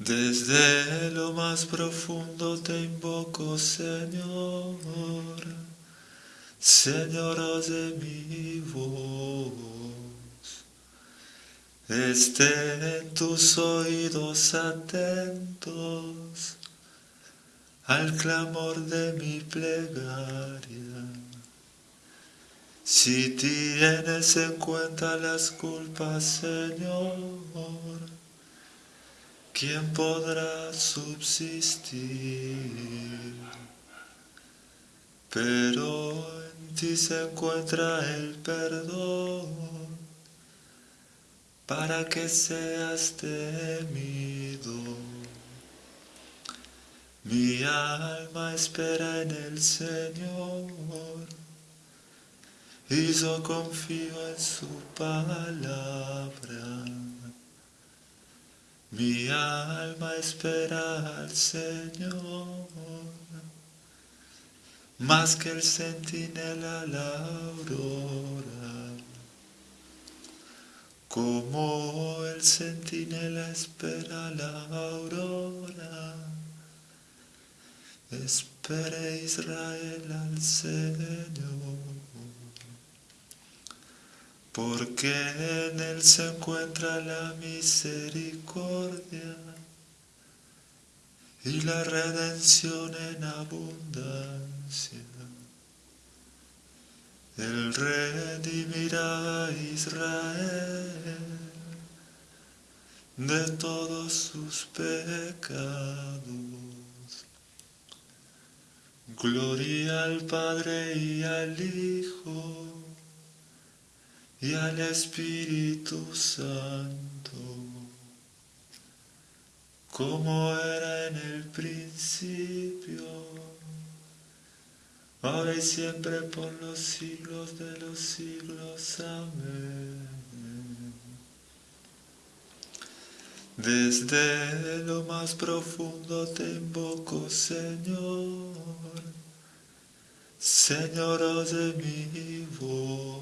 Desde lo más profundo te invoco, Señor, Señor, de mi voz. Estén tus oídos atentos al clamor de mi plegaria. Si tienes en cuenta las culpas, Señor, ¿quién podrá subsistir? Pero en ti se encuentra el perdón para que seas temido. Mi alma espera en el Señor y yo confío en su palabra. Mi alma espera al Señor, más que el centinela la aurora. Como el centinela espera la aurora, espere Israel al Señor porque en él se encuentra la misericordia y la redención en abundancia. Él redimirá a Israel de todos sus pecados. Gloria al Padre y al Hijo y al Espíritu Santo, como era en el principio, ahora y siempre por los siglos de los siglos. Amén. Desde lo más profundo te invoco, Señor, Señor de mi voz.